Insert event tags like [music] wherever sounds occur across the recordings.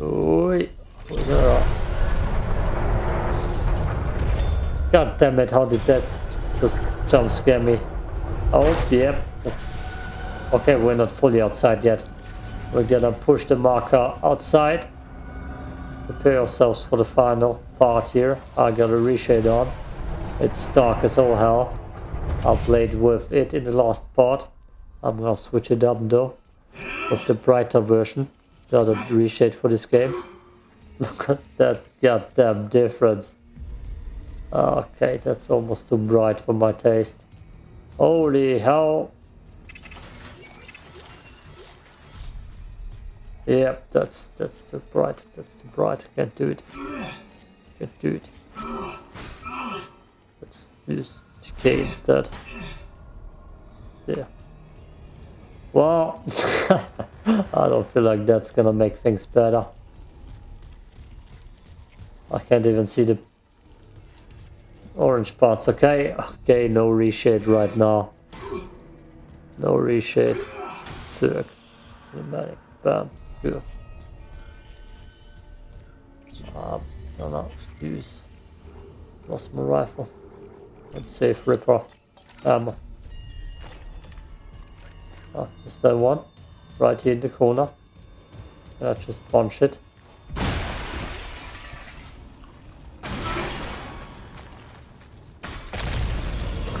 Oi. God damn it, how did that just jump scare me? Oh, yep. Okay, we're not fully outside yet. We're gonna push the marker outside. Prepare ourselves for the final part here. I got a reshade on. It's dark as all hell. I played with it in the last part. I'm gonna switch it up though. With the brighter version. The other reshade for this game. [laughs] Look at that goddamn difference. Okay, that's almost too bright for my taste. Holy hell. Yep, that's that's too bright. That's too bright. Can't do it. Can't do it. Let's use decay instead. Yeah. Well, [laughs] I don't feel like that's gonna make things better. I can't even see the orange parts. Okay, okay, no reshade right now. No reshade. Circ. Cinematic. Bam. Good. Um, no, no. Use. Lost my rifle. Let's save Ripper. Ammo. Ah, is there one? Right here in the corner. I just punch it.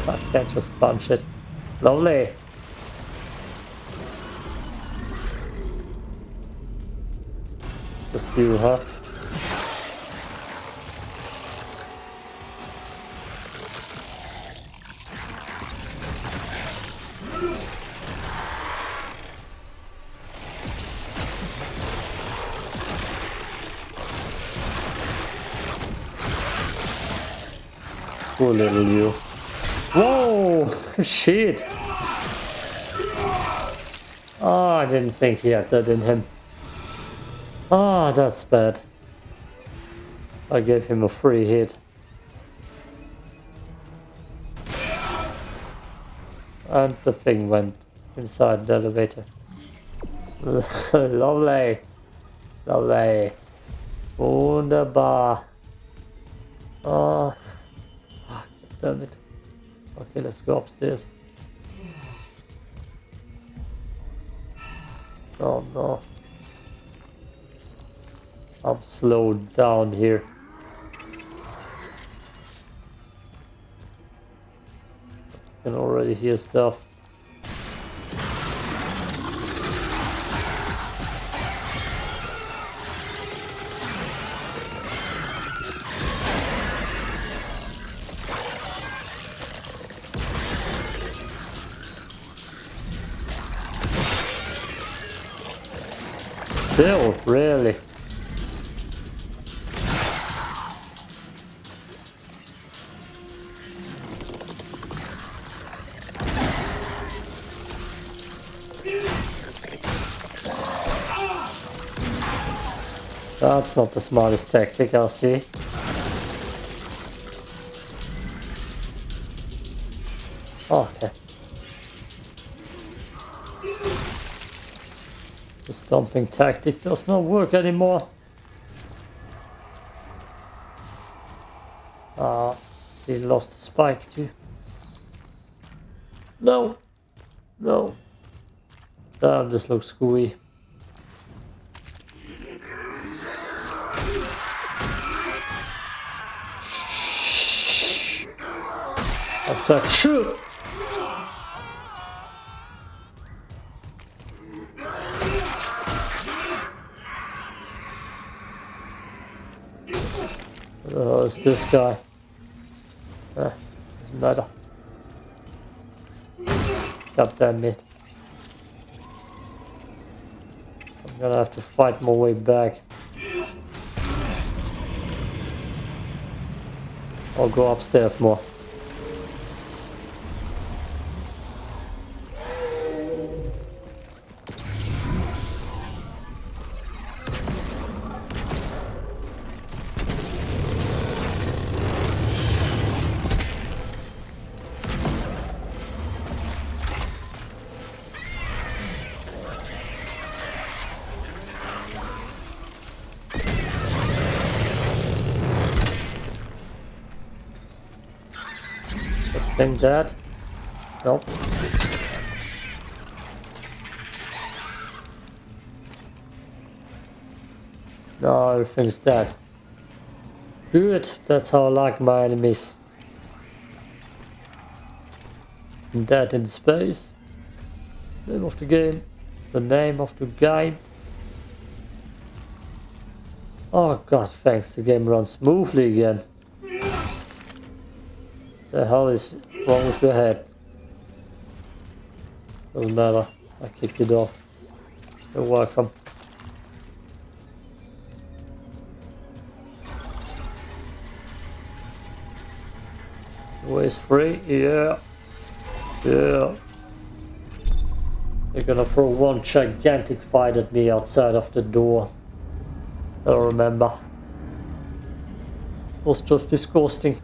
I can't just punch it. Lovely. Just you, huh? Poor little you. Whoa! [laughs] Shit! Oh, I didn't think he had that in him. Ah, oh, that's bad. I gave him a free hit. And the thing went inside the elevator. [laughs] Lovely. Lovely. Wunderbar. Oh. Damn it. Okay, let's go upstairs. Oh no. I'm slowed down here. I can already hear stuff. Not the smartest tactic, I'll see. okay. The stomping tactic does not work anymore. Ah, uh, he lost the spike too. No! No. Damn, this looks gooey. That's a shoot! Oh, it's this guy. Eh, doesn't matter. God damn it. I'm gonna have to fight my way back. I'll go upstairs more. Think that. Nope. No, everything's dead. Good, that's how I like my enemies. Dead in space. Name of the game. The name of the game. Oh god, thanks, the game runs smoothly again. The hell is wrong with your head? Doesn't matter, I kicked it off. You're welcome. Waste free, yeah. Yeah. They're gonna throw one gigantic fight at me outside of the door. I remember. It was just disgusting.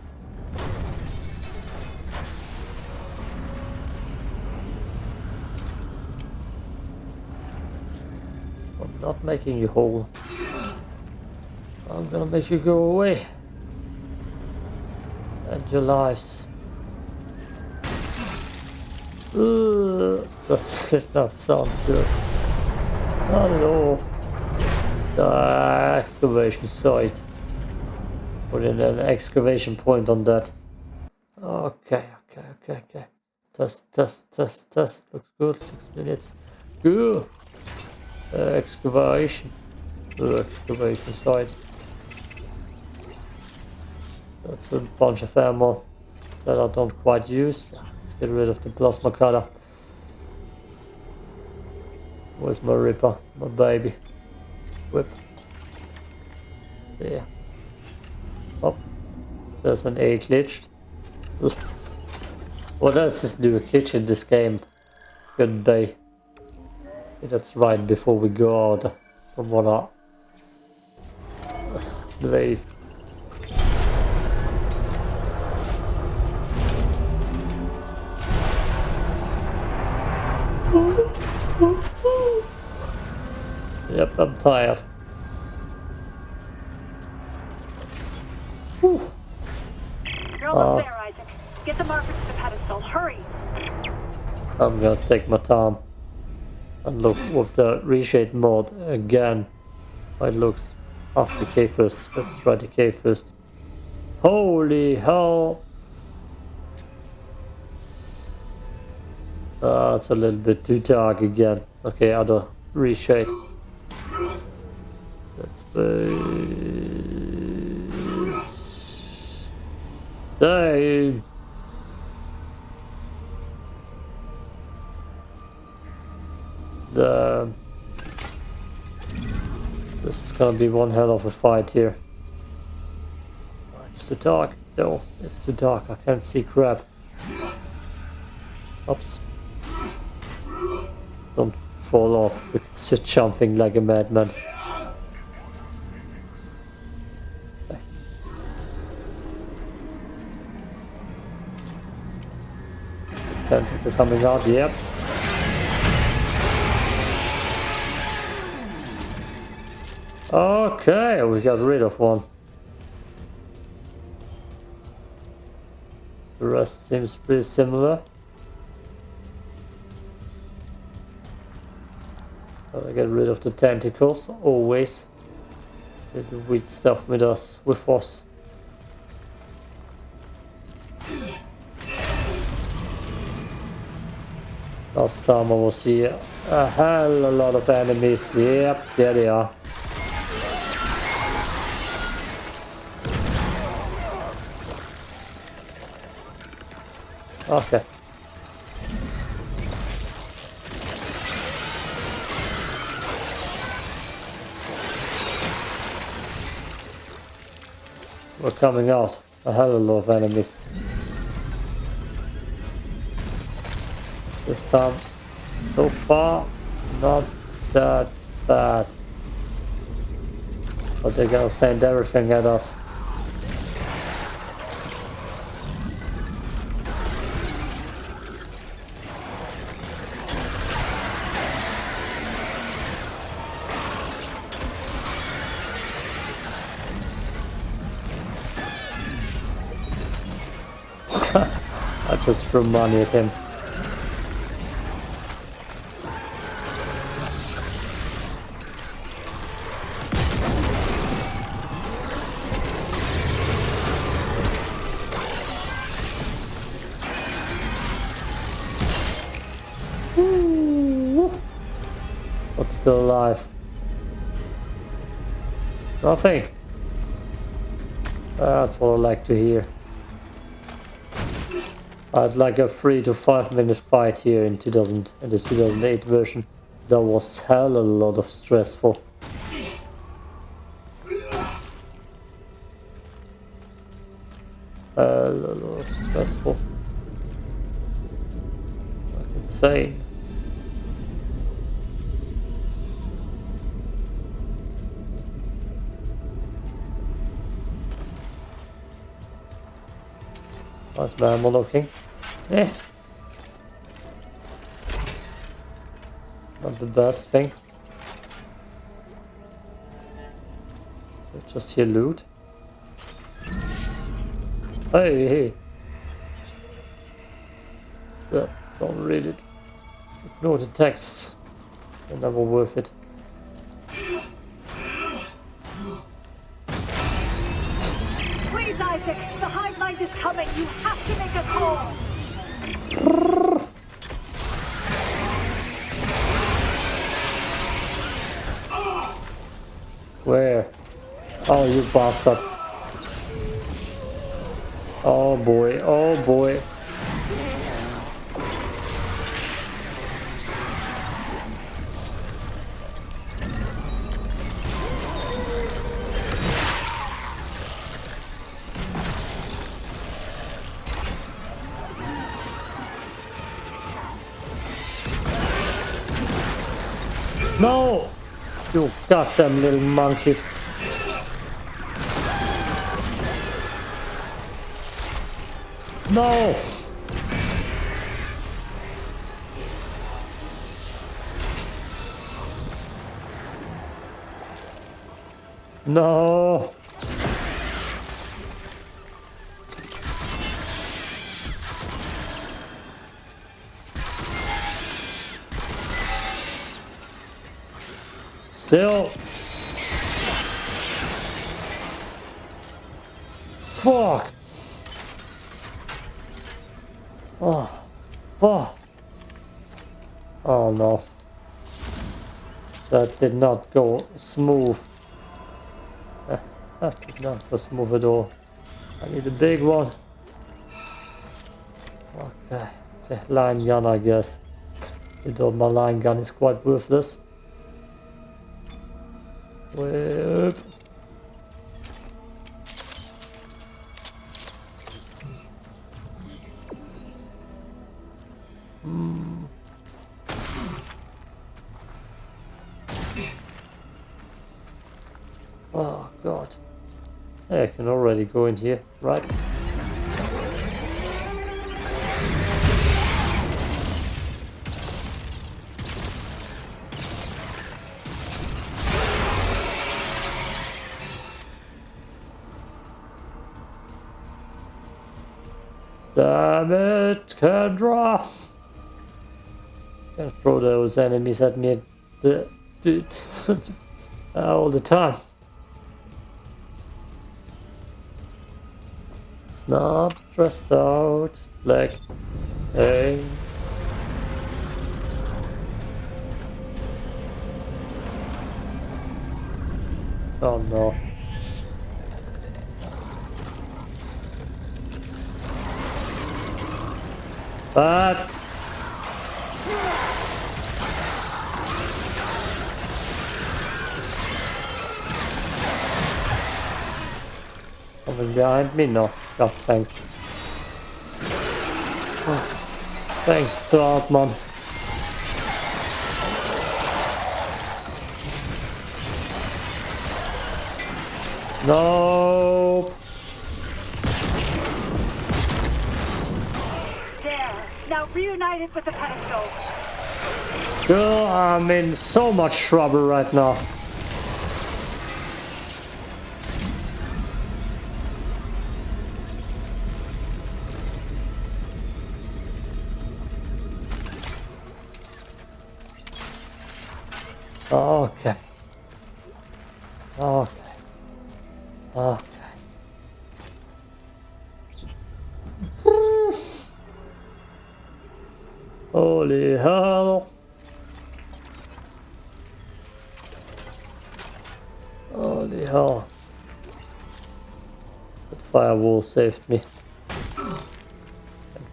I'm not making you whole. I'm gonna make you go away. And your lives. Ugh, that did not sound good. Not at all. The excavation site. Put in an excavation point on that. Okay, okay, okay, okay. Test, test, test, test. Looks good. Six minutes. Good. Uh, excavation. Uh, excavation site. That's a bunch of ammo that I don't quite use. Let's get rid of the plasma cutter. Where's my ripper? My baby whip. There. Oh, there's an A glitched. What else is new glitch in this game? Good day. That's right before we go out from what I believe. Yep, I'm tired. Whew. You're almost uh, there, Isaac. Get the marker to the pedestal. Hurry. I'm gonna take my time and look with the reshade mode again. It looks half K first. Let's try K first. Holy hell! Uh, it's a little bit too dark again. Okay, other reshade. let's Dave. The this is gonna be one hell of a fight here. It's too dark. No, it's too dark. I can't see crap. Oops. Don't fall off because you're jumping like a madman. Tentacle coming out, yep. Okay, we got rid of one. The rest seems pretty similar. I get rid of the tentacles, always. The weird stuff with us, with us. Last time I was here, a hell a lot of enemies. Yep, there they are. Okay. We're coming out. A hell of a lot of enemies. This time, so far, not that bad. But they're gonna send everything at us. Just threw money at him. But still alive. Nothing. That's what I like to hear. I'd like a three to five minute fight here in 2000 in the 2008 version. That was hell a lot of stressful. Hell A lot of stressful. Insane. Nice mammal looking. Eh. Not the best thing. Just here loot. Hey, hey. Yeah, don't read it. Ignore the text. They're never worth it. Bastard. Oh boy, oh boy. No! You goddamn little monkey. No! No! Still. Fuck. Oh. Fuck. Oh no. That did not go smooth. Eh, That did not go smooth at all. I need a big one. Okay. okay. Line gun, I guess. Although my line gun is quite worthless. Can go in here, right? Damn it, Kendra! Throw those enemies at me [laughs] all the time. Not stressed out, like, hey. Oh no. But Coming behind me? No. No, thanks. Oh, thanks to Altman. No. There. Now reunited with the pedestal. Girl, I'm in so much trouble right now. Saved me.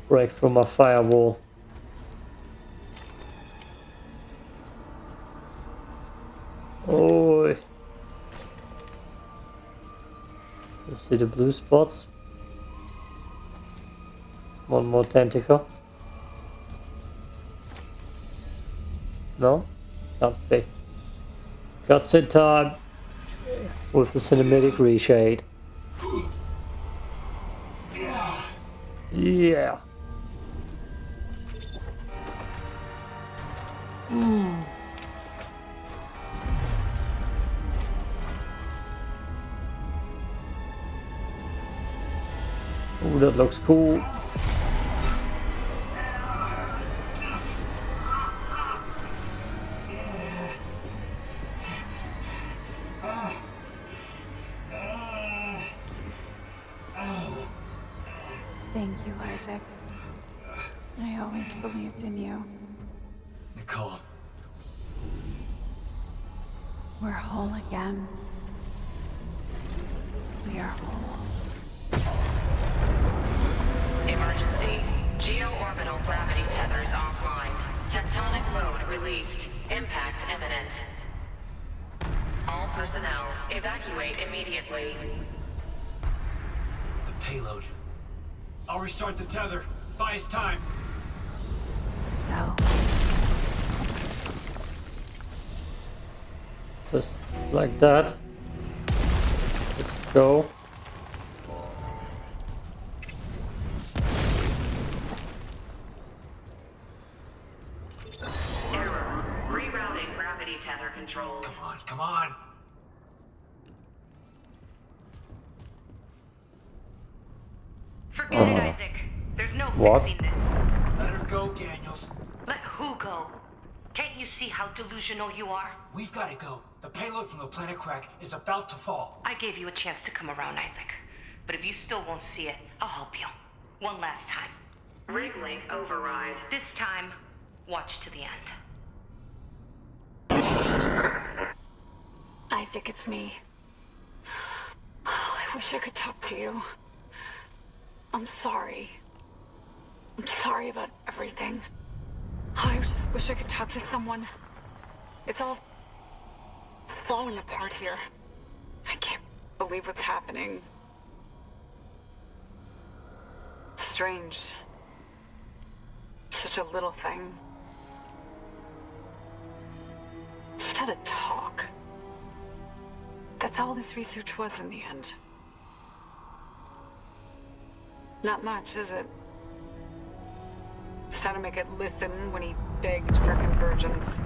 Break through my firewall. Oh. You see the blue spots? One more tentacle. No? Can't be. Cutscene time with a cinematic reshade. Oh, that looks cool. Thank you, Isaac. I always believed in you. Nicole, We're whole again. I'll restart the tether. Buy us time. No. Just like that. Just go. Gave you a chance to come around, Isaac. But if you still won't see it, I'll help you. One last time. Rig link override. This time, watch to the end. Isaac, it's me. Oh, I wish I could talk to you. I'm sorry. I'm sorry about everything. Oh, I just wish I could talk to someone. It's all falling apart here. Believe what's happening. Strange. Such a little thing. Just had a talk. That's all this research was in the end. Not much, is it? Just had to make it listen when he begged for convergence.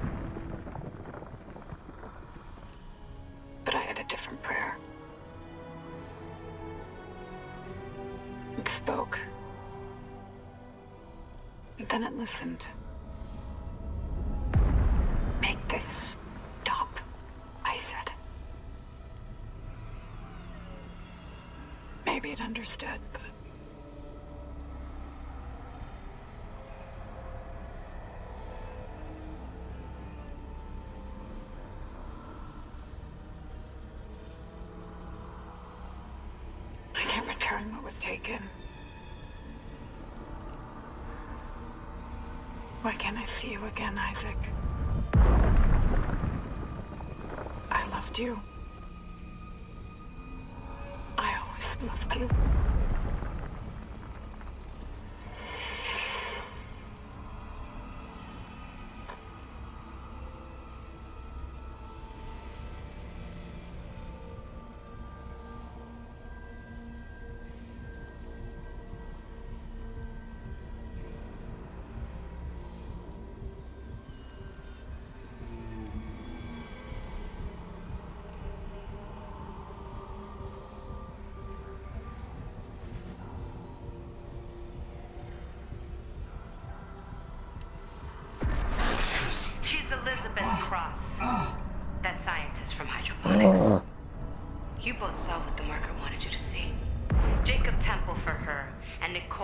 Listened. Make this stop, I said. Maybe it understood, but. You again, Isaac? I loved you.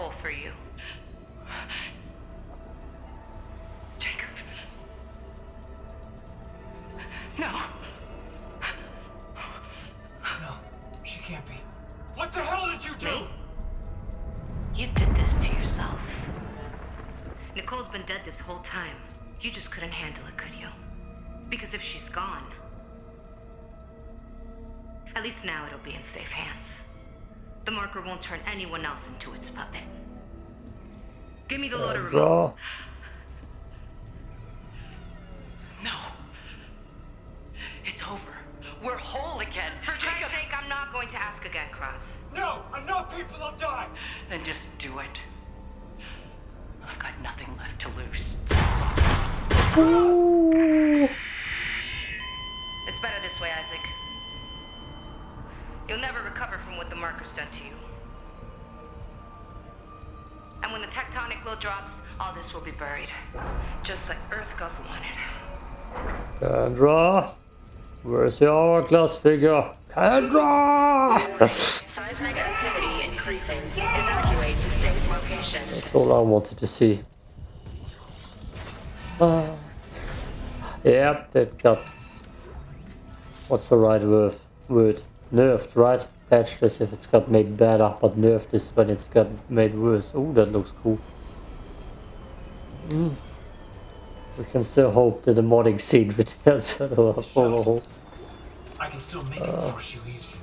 Nicole for you. Jacob. No. No, she can't be. What the hell did you do? You did this to yourself. Nicole's been dead this whole time. You just couldn't handle it, could you? Because if she's gone, at least now it'll be in safe hands. The marker won't turn anyone else into its puppet. Give me the loader remote. draw. No. It's over. We're whole again. For Christ's sake, I'm not going to ask again, Cross. No, enough people have died. Then just do it. I've got nothing left to lose. It's drops, all this will be buried. Just like Earth wanted. Kendra, where's your hourglass figure? Kendra! Seismic activity increasing. Evacuate to safe location. That's all I wanted to see. Uh, yep, it got. What's the right word? Word nerfed, right? Patched as if it's got made better, but nerfed is when it's got made worse. Oh, that looks cool. Mm. We can still hope that the modding scene returns to the overhaul. I can still make it before she leaves.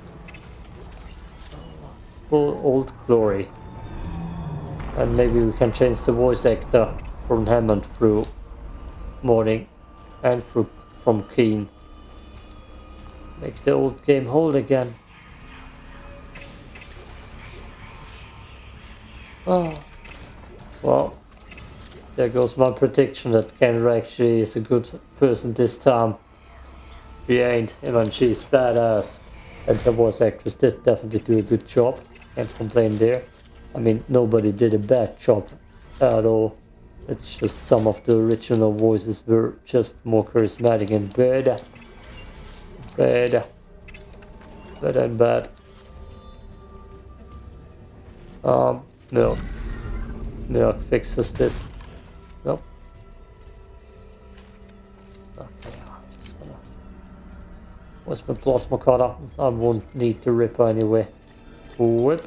Full old glory. And maybe we can change the voice actor from Hammond through Morning and through from Keen. Make the old game hold again. Oh. Well, there goes my prediction that Kendra actually is a good person this time. She ain't, and she's badass. And her voice actress did definitely do a good job. Can't complain there. I mean, nobody did a bad job at all. It's just some of the original voices were just more charismatic and better. Better. Better and bad. Um, milk. Milk fixes this. Where's my plasma cutter? I won't need the ripper anyway. Whip.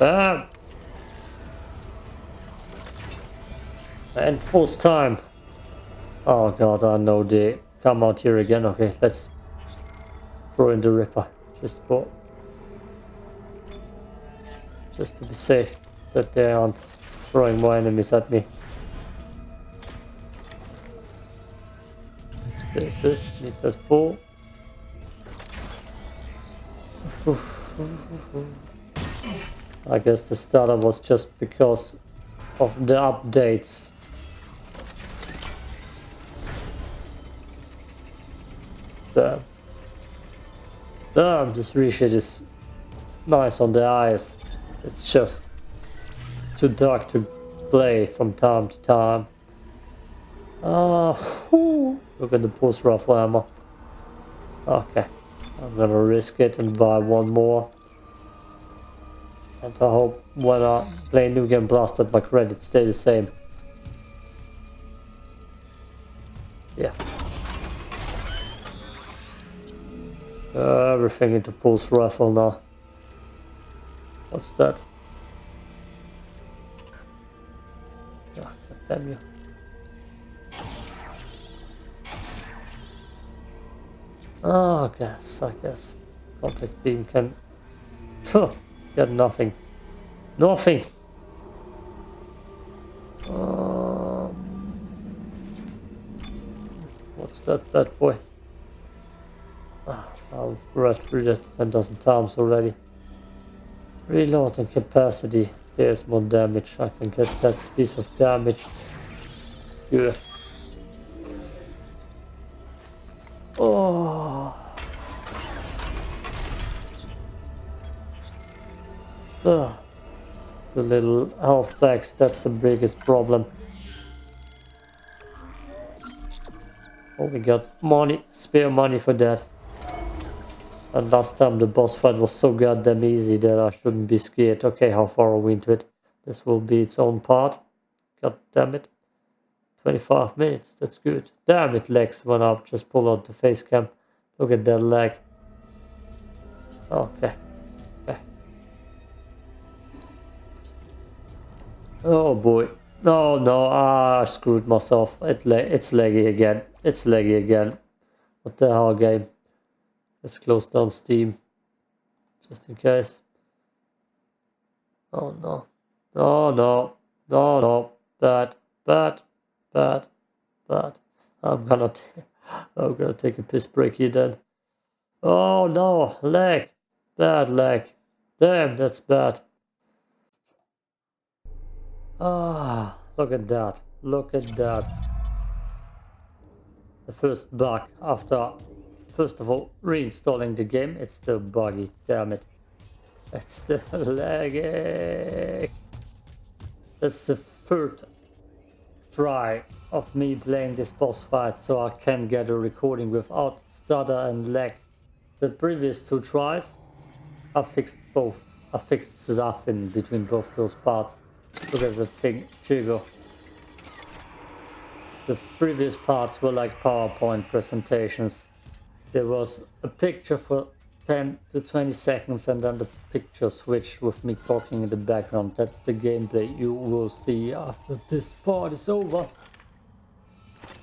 Ah. Bam! And pause time. Oh god, I know they come out here again. Okay, let's throw in the ripper. Just for just to be safe that they aren't throwing more enemies at me. This is that full. I guess the starter was just because of the updates. Damn. Damn, this reshade is nice on the eyes. It's just too dark to play from time to time. Ah, uh, look at the pulse rifle ammo. Okay, I'm gonna risk it and buy one more. And I hope when I play New Game Plus that my credits stay the same. Yeah. Everything into pulse rifle now. What's that? Ah, damn you. Oh, I guess, I guess. Contact beam can... Get nothing. Nothing! Um, what's that bad boy? Ah, I've read through that 10,000 times already. Reload and capacity. There's more damage. I can get that piece of damage. Good. Ugh. The little health packs, that's the biggest problem. Oh, we got money, spare money for that. And last time the boss fight was so goddamn easy that I shouldn't be scared. Okay, how far are we into it? This will be its own part. God damn it. 25 minutes, that's good. Damn it, legs went up. Just pull out the face cam. Look at that leg. Okay. Oh boy. No, no, ah, I screwed myself. It it's laggy again. It's laggy again. What the hell, game? Let's close down Steam. Just in case. Oh no. No, no. No, no. Bad, bad, bad, bad. I'm gonna, [laughs] I'm gonna take a piss break here then. Oh no, lag. Bad lag. Damn, that's bad. Ah, look at that. Look at that. The first bug after, first of all, reinstalling the game. It's still buggy, damn it. It's [laughs] still lagging. That's the third try of me playing this boss fight so I can get a recording without stutter and lag. The previous two tries, I fixed both. I fixed stuff in between both those parts. Look at the thing, jiggle. The previous parts were like PowerPoint presentations. There was a picture for 10 to 20 seconds and then the picture switched with me talking in the background. That's the gameplay you will see after this part is over.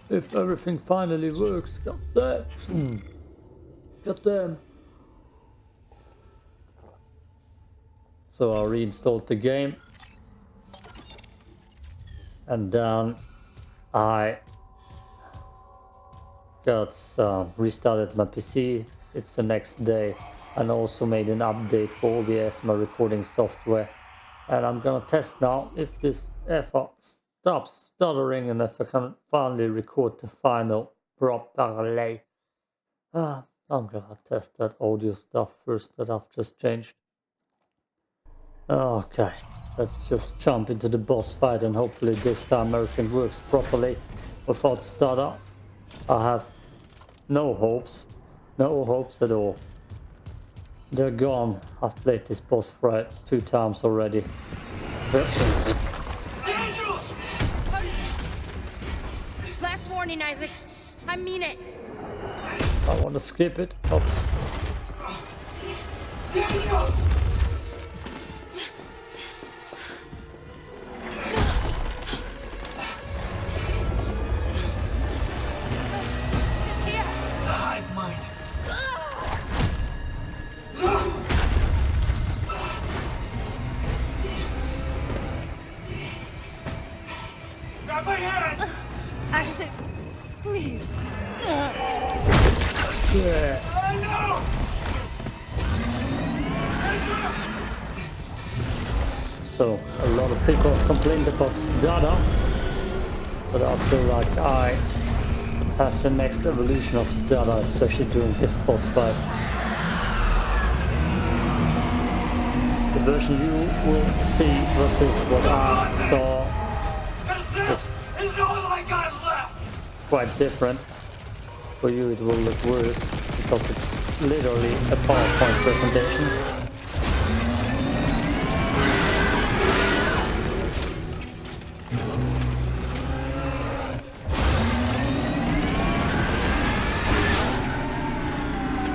If everything finally works, god damn. Hmm. God damn. So I reinstalled the game and then I got uh, restarted my PC. It's the next day and also made an update for OBS, my recording software. And I'm gonna test now if this ever stops stuttering and if I can finally record the final properly. Ah, [sighs] I'm gonna test that audio stuff first that I've just changed. Okay. Let's just jump into the boss fight and hopefully this time everything works properly without stutter. I have no hopes. No hopes at all. They're gone. I've played this boss fight two times already. Last warning, Isaac. I mean it. I want to skip it. Oops. Daniels! So a lot of people complained about stutter, but I feel like I have the next evolution of stutter, especially during this boss fight. The version you will see versus what I saw is quite different. For you it will look worse because it's literally a PowerPoint presentation.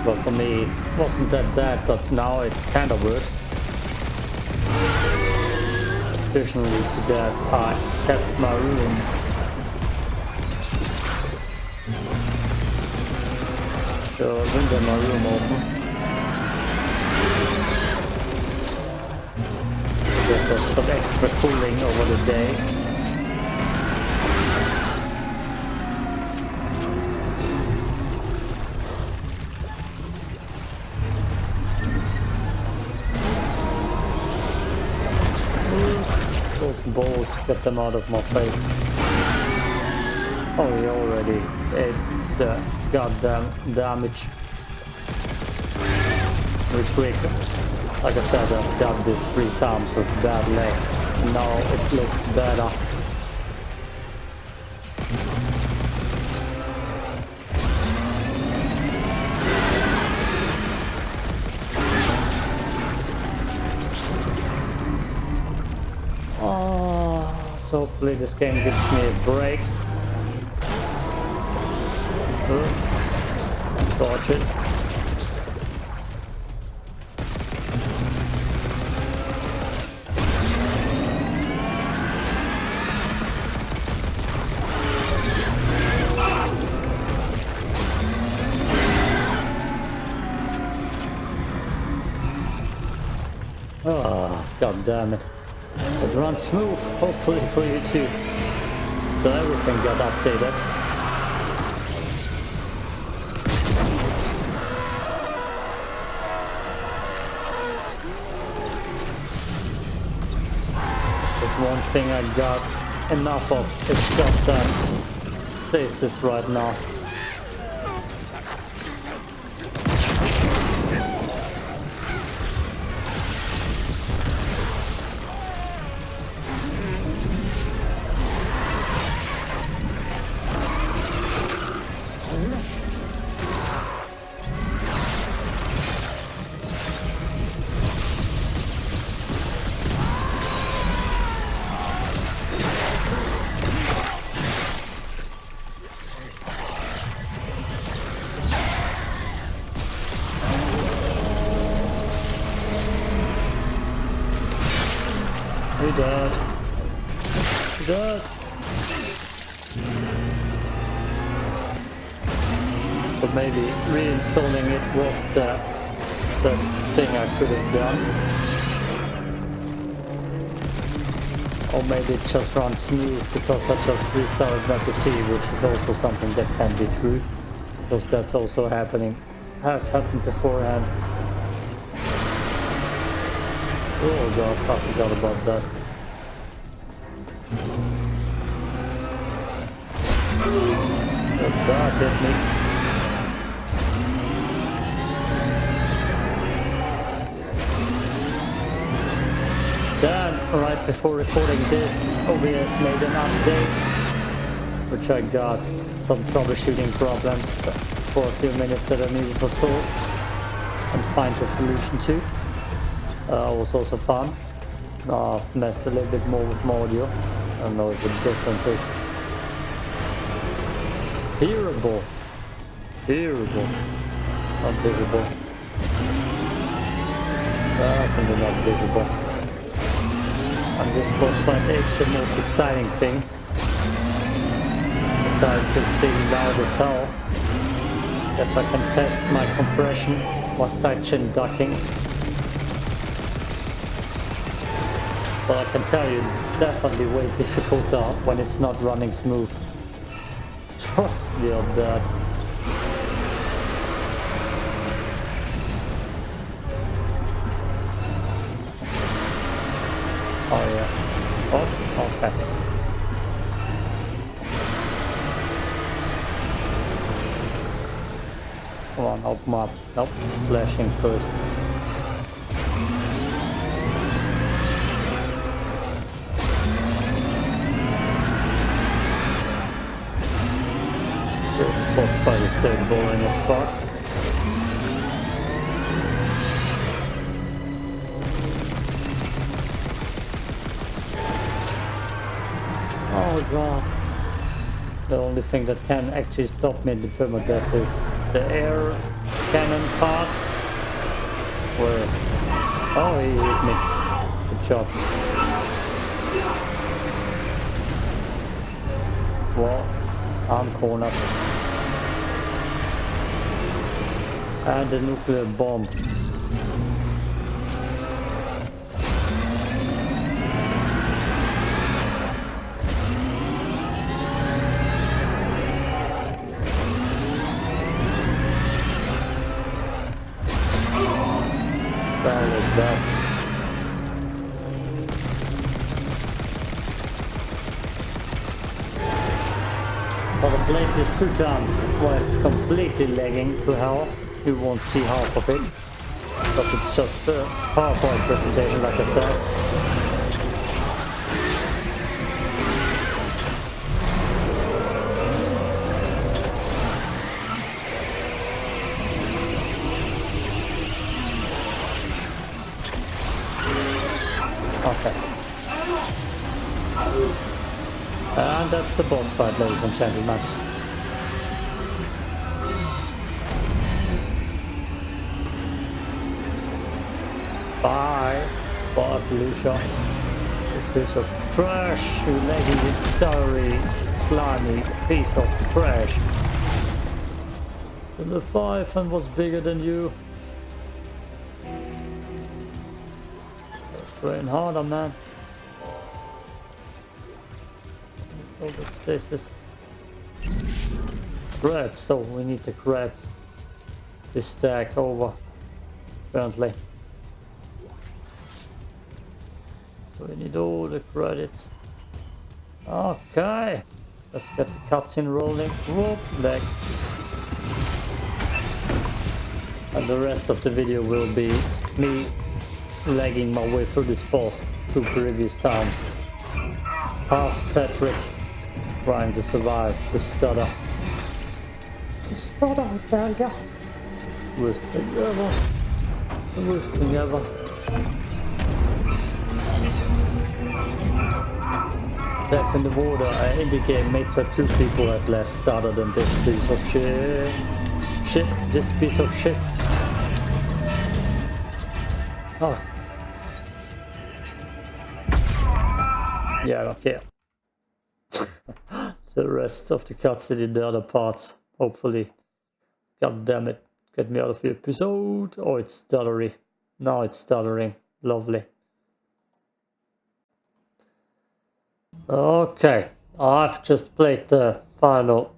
but for me it wasn't that bad, but now it kind of works. Additionally to that, I kept my room the window in my room open. There's some extra cooling over the day. Balls, get them out of my face. Oh, he already ate the goddamn damage. Real quick. Like I said, I've done this three times with bad leg. Now it looks better. Hopefully this game gives me a break. Dodge it. Oh, god damn it. It runs smooth, hopefully for you too. So everything got updated. There's one thing I got enough of it's is goddamn stasis right now. Or maybe it just runs smooth because I just restarted my PC, which is also something that can be true. Because that's also happening, has happened beforehand. Oh god, I forgot about that. Oh god, hit me. Then, right before recording this, OBS made an update, which I got some troubleshooting problems for a few minutes that I needed to solve and find a solution to. Uh, was also fun. Uh, messed a little bit more with my audio. I don't know if the difference is hearable. Hearable. Not visible. Definitely not visible. And this boss fight ain't the most exciting thing. Besides it's being loud as hell. Guess I can test my compression while sidechain ducking. But I can tell you, it's definitely way difficult uh, when it's not running smooth. [laughs] Trust me on that. Up. Nope, flashing first. This boss fight is still boring as fuck. Oh god. The only thing that can actually stop me in the permadeath is the air cannon part. Where... Oh, he hit me. Good shot. Well, I'm cornered. And the nuclear bomb. This while it's completely lagging to hell. You won't see half of it. Because it's just a PowerPoint presentation like I said. Okay. And that's the boss fight, ladies and gentlemen. Felicia. You piece of trash, you leggy, sorry, slimy piece of trash. And the Leviathan was bigger than you. Praying harder, man. Oh, stasis. Creds, though, we need the creds. This stack over, apparently. We need all the credits. Okay, let's get the cutscene rolling. Whoop, leg. And the rest of the video will be me lagging my way through this boss two previous times. Past Patrick trying to survive the stutter. The stutter, Belga. Worst thing ever. The worst thing ever. Death in the water, I indicate made that two people at less stutter than this piece of shit. Shit, this piece of shit. Oh. Yeah, I don't care. the rest of the cutscene in the other parts, hopefully. God damn it, get me out of the episode. Oh, it's stuttery. Now it's stuttering. Lovely. Okay, I've just played the final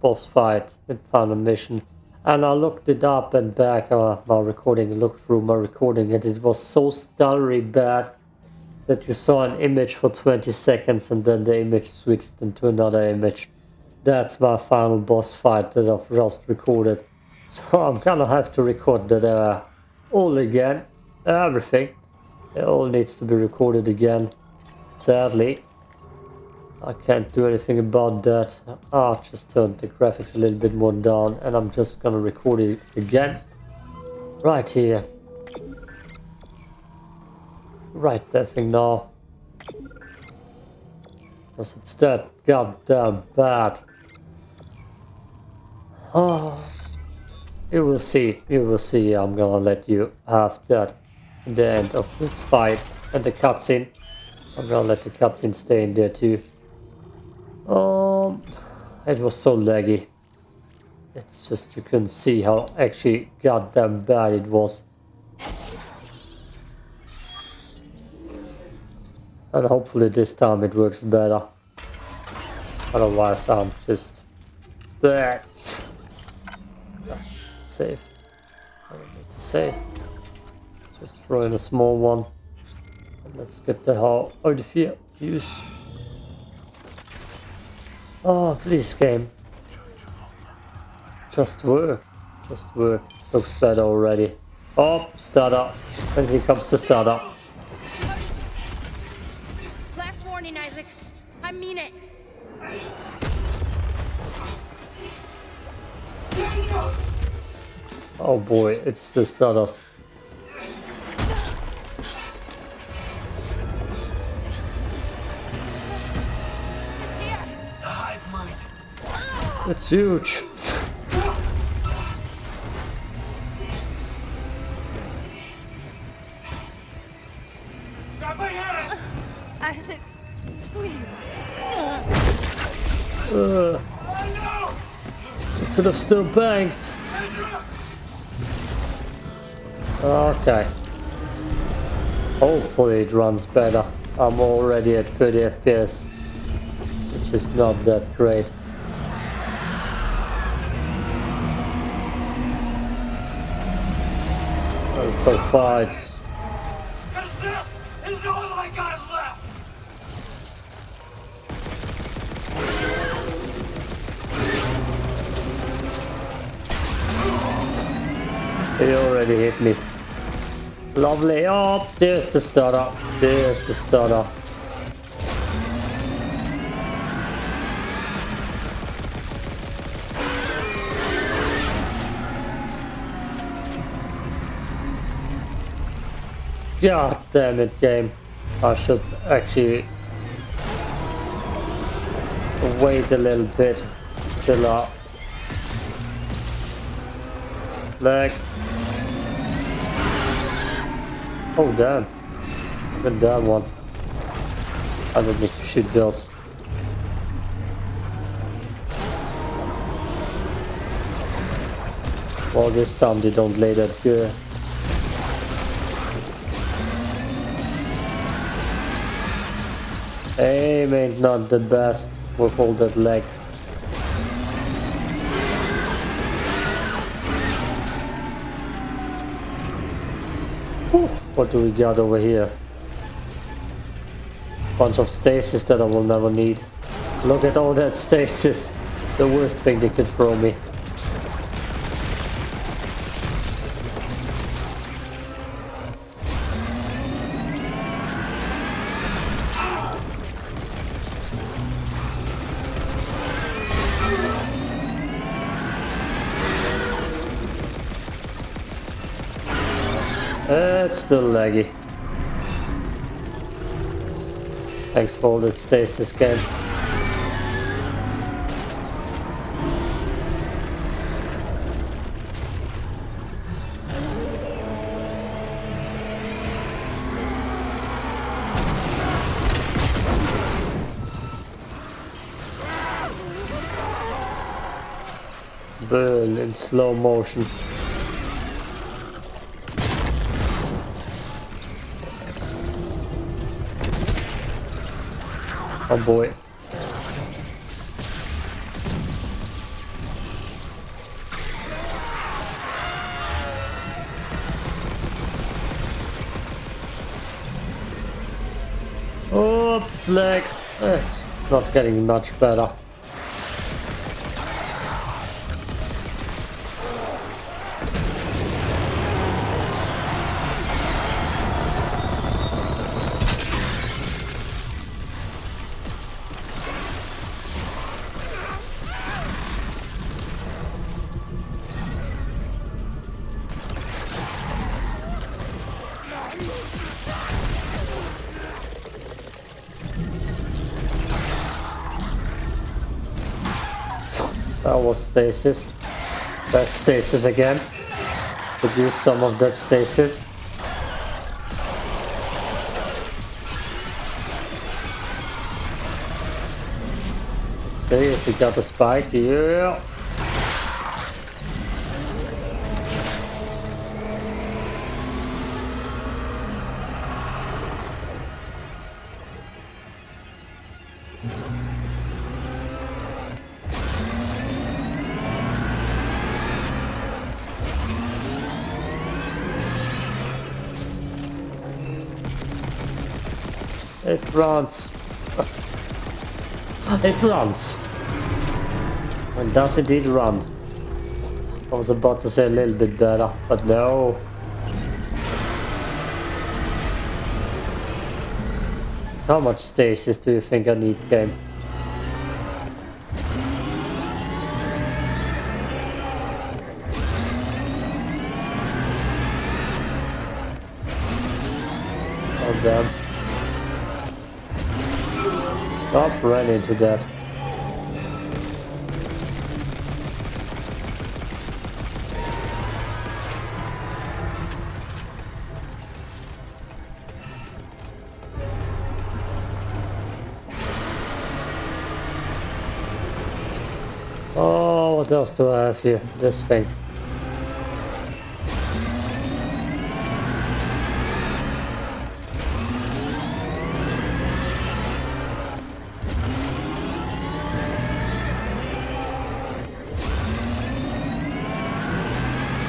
boss fight, the final mission. And I looked it up and back uh, my recording, looked through my recording and it was so stuttery bad that you saw an image for 20 seconds and then the image switched into another image. That's my final boss fight that I've just recorded. [laughs] So I'm gonna have to record that uh, all again, everything. It all needs to be recorded again, sadly. I can't do anything about that. I'll just turn the graphics a little bit more down and I'm just gonna record it again. Right here. Right that thing now. Because it's that goddamn bad. Ah, oh, you will see, you will see. I'm gonna let you have that in the end of this fight and the cutscene. I'm gonna let the cutscene stay in there too. Um, it was so laggy. It's just you couldn't see how actually goddamn bad it was. And hopefully this time it works better. Otherwise I'm just there. Save. I don't need to save. Just throw in a small one. And let's get the hell out of here. Use Oh, please game. Just work. Just work. Looks better already. Oh, startup. And here comes the startup. Last warning, Isaac. I mean it. Oh boy, it's the startup. It's huge. Grab my hand! Isaac, please. Uh, Oh could have still banked. Okay. Hopefully it runs better. I'm already at 30 FPS, which is not that great. So far it's! This is all I got left! He already hit me. Lovely. Oh, there's the stutter. There's the stutter. God damn it, game. I should actually wait a little bit till uh leg. Oh damn. Even that one. I don't need to shoot those. Well this time they don't lay that good. Aim ain't not the best with all that leg. Whew, What do we got over here? Bunch of stasis that I will never need. Look at all that stasis. The worst thing they could throw me. Still laggy. Thanks for all that stasis game. Burn in slow motion. Oh boy. Oh, flag. It's not getting much better. Was stasis. That stasis again. Could use some of that stasis. Let's see if we got a spike. Yeah. Runs. It runs. And does indeed run. I was about to say a little bit better, but no. How much stasis do you think I need, game? Running into that. Oh, what else do I have here? This thing.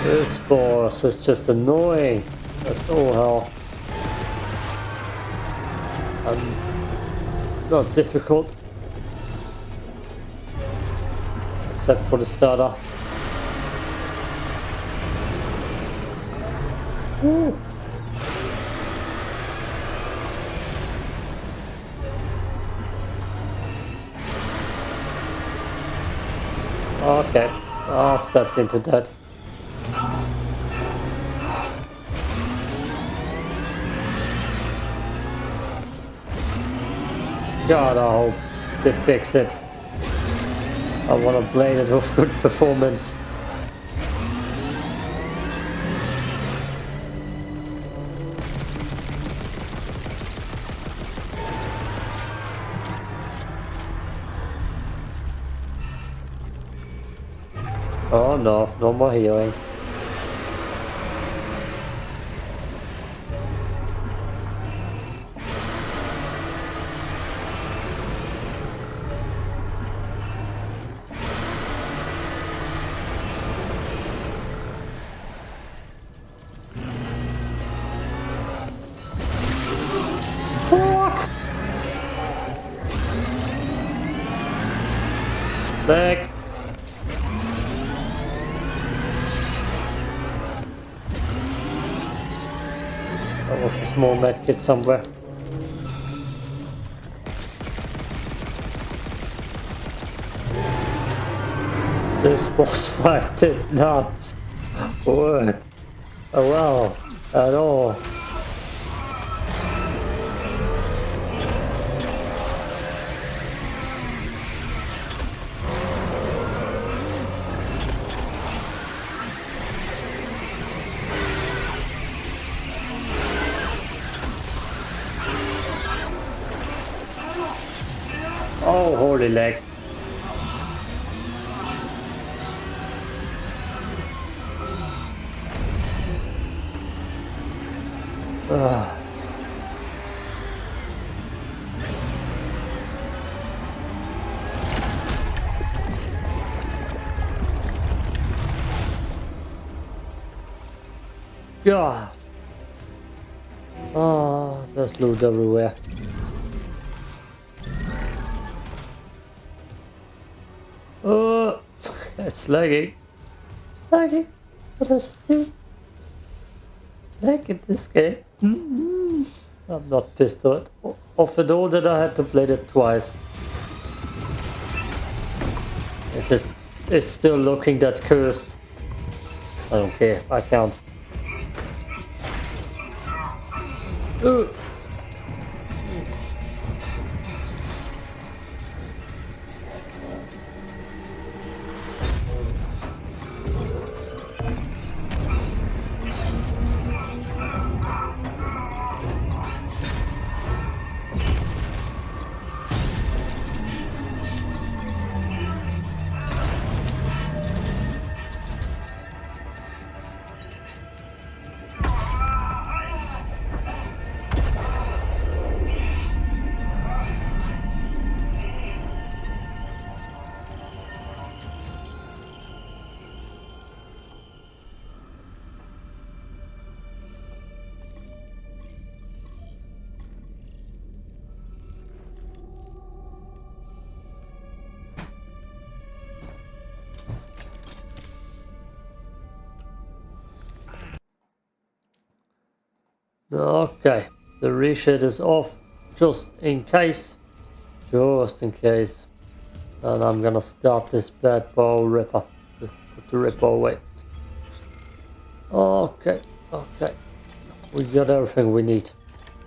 This boss is just annoying. That's all hell. Um, not difficult. Except for the starter. Woo. Okay, I stepped into that. God, I hope they fix it. I want to play it with good performance. Oh no, no more healing. Medkit somewhere. This boss [laughs] fight did not work well at all. Holy leg. Ah. God. Oh, there's loot everywhere. It's lagging. What is it? Lag in this game. Mm-hmm. I'm not pissed off off at all that I had to play that twice. It is it's still looking that cursed. I don't care. I can't. Ugh. Okay, the reset is off just in case. Just in case. And I'm gonna start this bad bow ripper. Put the ripper away. Okay, okay. We got everything we need.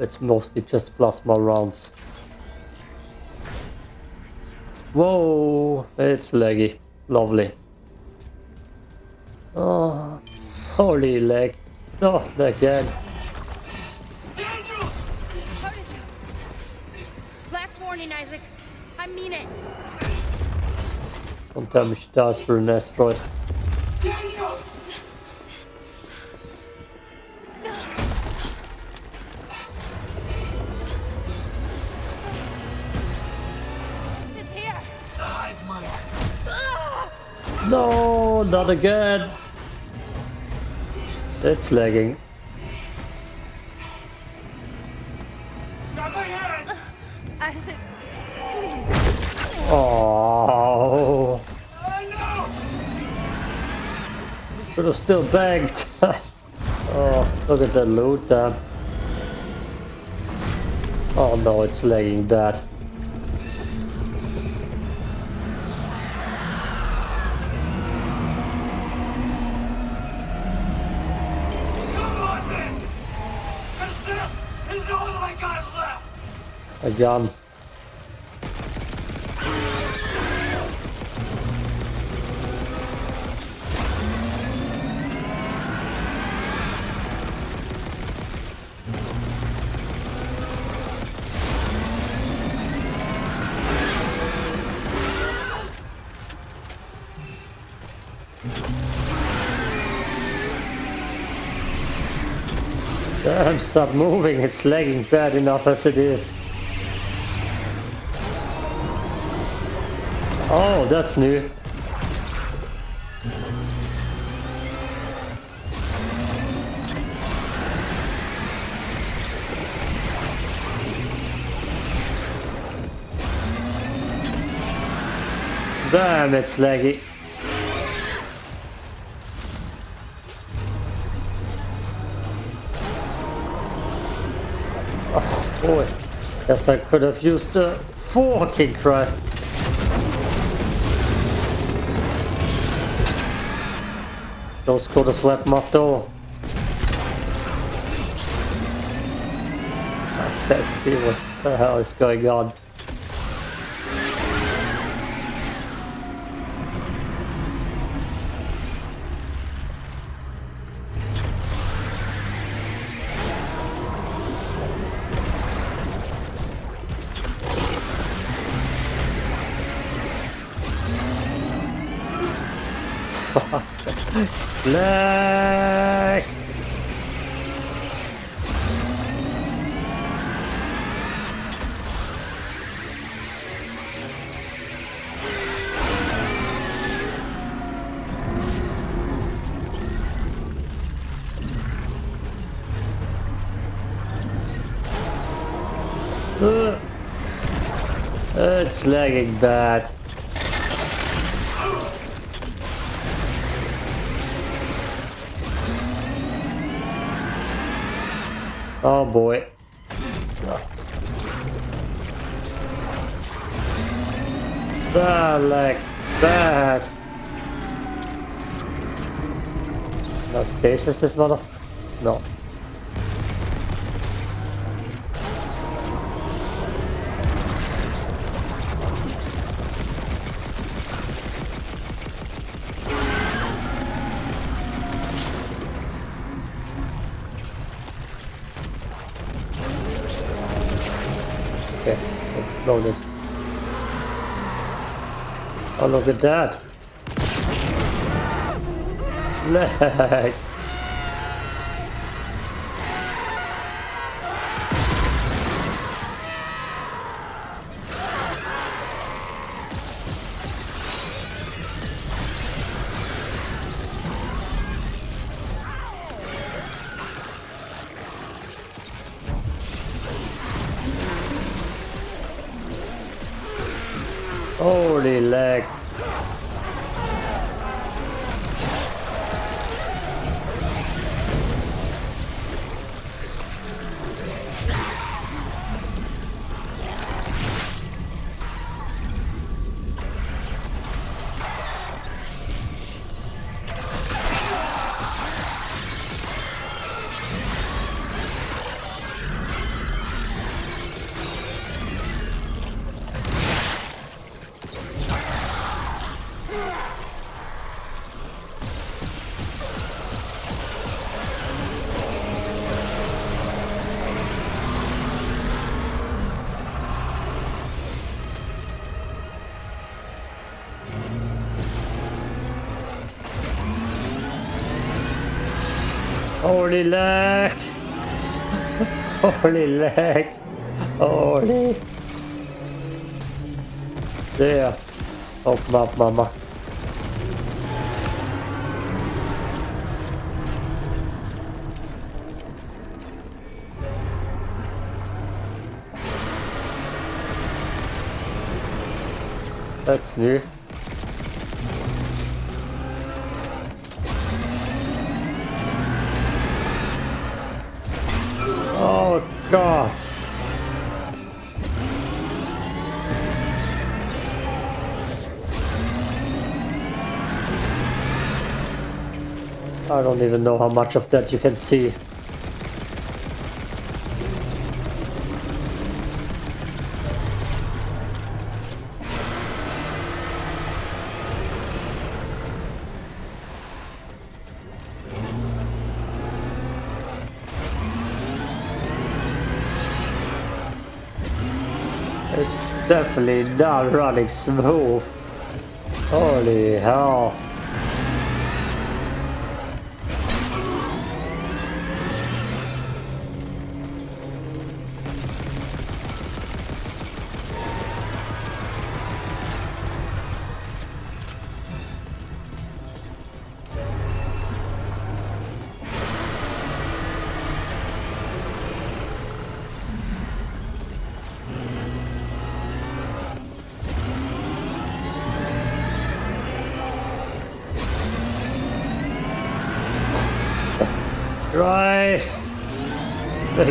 It's mostly just plasma rounds. Whoa, it's laggy. Lovely. Oh, holy leg. Not again. Last warning, Isaac. I mean it. Don't tell me she dies for an asteroid. It's here. No, not again. It's lagging. Still bagged. [laughs] oh, look at that loot there. Oh no, it's lagging bad. On then! This is all I got left! A gun. Damn, stop moving. It's lagging bad enough as it is. Oh, that's new. Damn, it's laggy. Guess I could have used the fucking Christ. Those could have swept my door. Let's see what the uh, hell is going on. Black. Uh, it's lagging bad. Oh boy. Bad lag. Bad. No stasis this mother? No. Exploded. Oh, look at that. Lag. Holy lag. Holy. There. Oh, Open up, mama. That's new. I don't even know how much of that you can see. It's definitely not running smooth. Holy hell.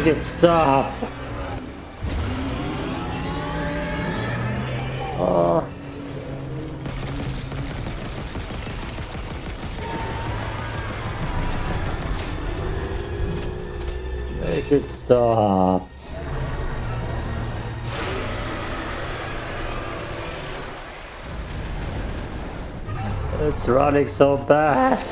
Make it stop! Oh. Uh. Make it stop. It's running so bad.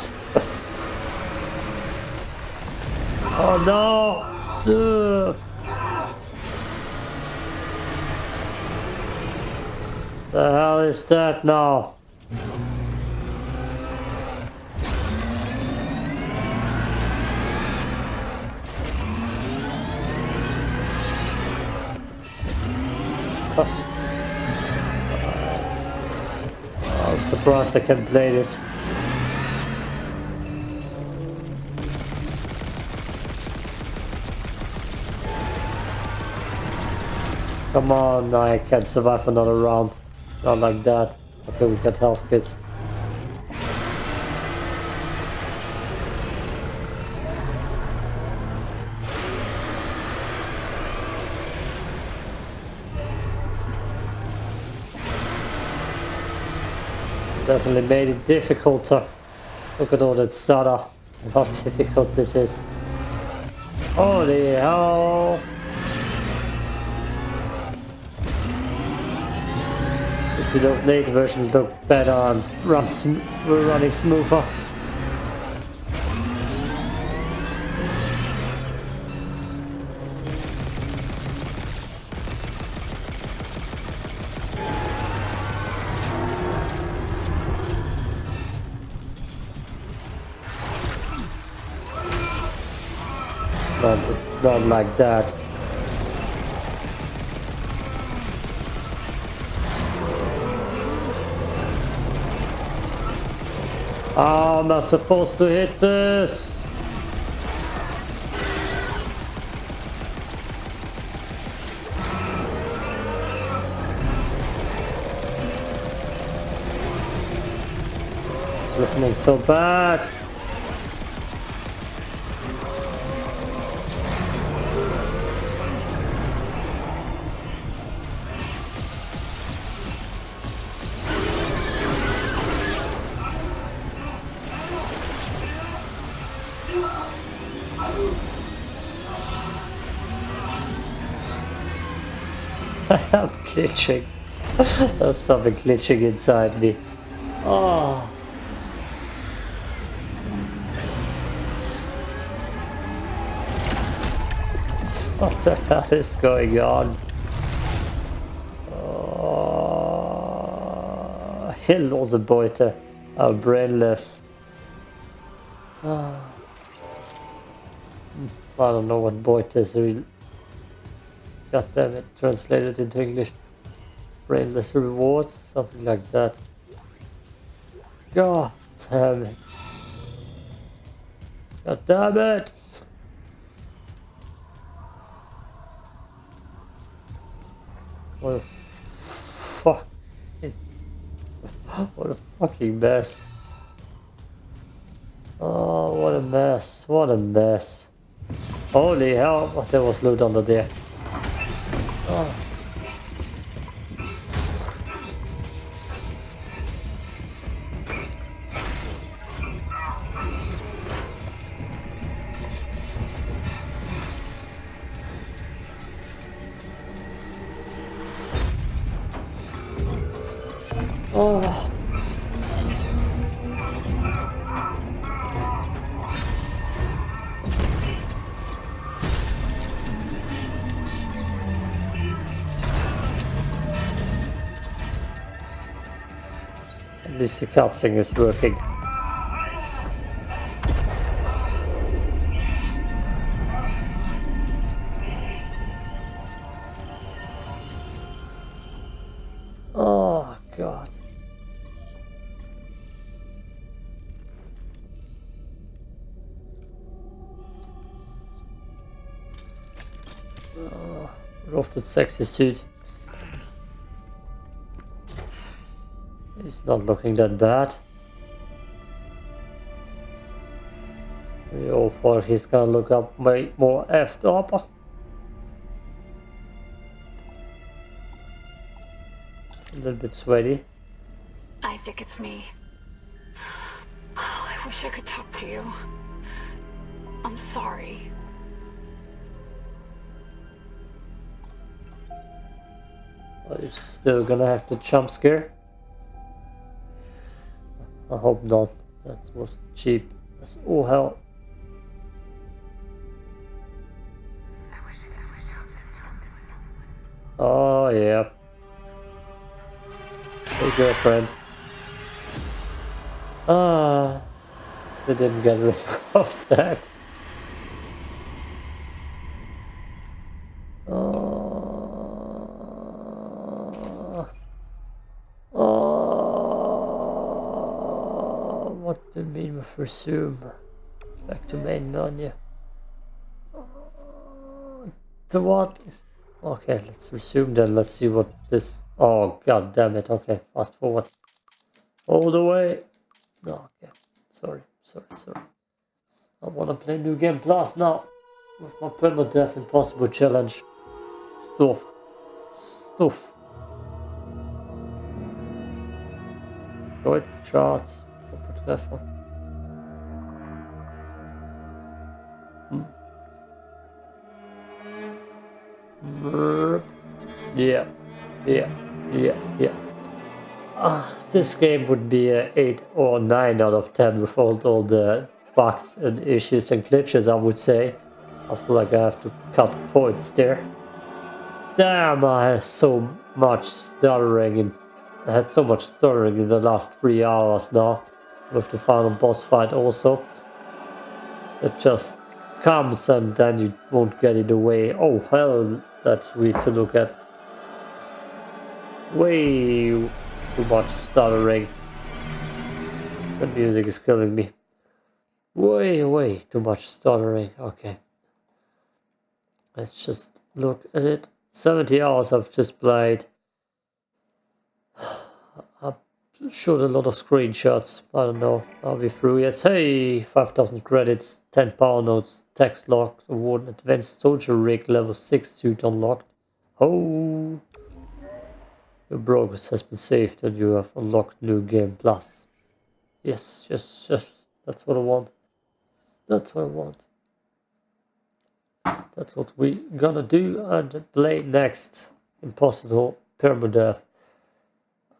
oh no! The hell is that now? [laughs] I'm surprised I can play this. Come on, I can't survive another round. Not like that. Okay, we got health kits. Definitely made it difficult to look at all that Sada. How [laughs] difficult this is. Holy hell! Those late versions look better and run sm running smoother. Not, not like that. I'm not supposed to hit this. It's looking so bad. I'm glitching. There's something glitching inside me. Oh. What the hell is going on? Oh. Beute. I'm brainless. Oh. I don't know what Beute is really. God damn it, translated into English. Brainless rewards, something like that. God damn it. God damn it! What a fuck. What a fucking mess. Oh, what a mess. What a mess. Holy hell, there was loot under there. Oh. Cutscene is working. Oh god. Oh, off that sexy suit. It's not looking that bad. We all thought he's gonna look up way more effed up. A little bit sweaty. Isaac, it's me. Oh, I wish I could talk to you. I'm sorry. Are you still gonna have to jump scare? I hope not. That was cheap as all hell. Oh yeah. Hey girlfriend. Ah, they didn't get rid [laughs] of that. Oh, oh, what do you mean with resume? Back to main menu. The what? Okay, let's resume then. Let's see what this. Oh god damn it! Okay, fast forward. All the way. No, okay. Sorry, sorry, sorry. I wanna play New Game Plus now. With my permadeath impossible challenge. Stuff. Stuff. Good charts. Treffer. Yeah, yeah, yeah, yeah. Ah, this game would be a 8 or 9 out of 10 without all the bugs and issues and glitches, I would say. I feel like I have to cut points there. Damn, I have so much stuttering and I had so much stuttering in the last 3 hours now with the final boss fight also. It just comes and then you won't get it away. Oh hell, that's weird to look at. Way too much stuttering. The music is killing me. Way, way too much stuttering. Okay. Let's just look at it. 70 hours I've just played. [sighs] Showed a lot of screenshots. I don't know. Are we through yet? Hey, 5,000 credits, 10 power nodes, text lock, award, advanced soldier rig, level 6 suit unlocked. Oh, your progress has been saved and you have unlocked new game plus. Yes, yes, yes. That's what I want. That's what I want. That's what we gonna do and play next. Impossible permadeath.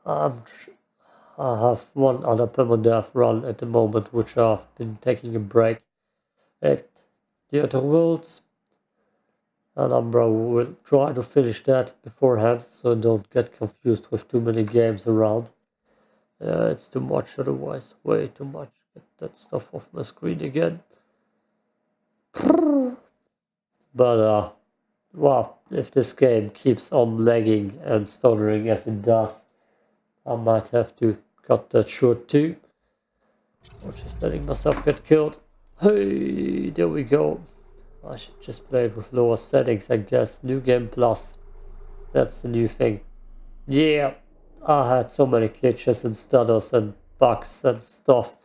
Um, I have one other permadeath run at the moment, which I've been taking a break at the Outer Worlds. And Umbra will try to finish that beforehand, so don't get confused with too many games around. Uh, it's too much otherwise, way too much. Get that stuff off my screen again. But, uh, well, if this game keeps on lagging and stuttering as it does, I might have to cut that short too. Or just letting myself get killed. Hey, there we go. I should just play it with lower settings, I guess. New Game Plus. That's the new thing. Yeah, I had so many glitches and stutters and bugs and stuff.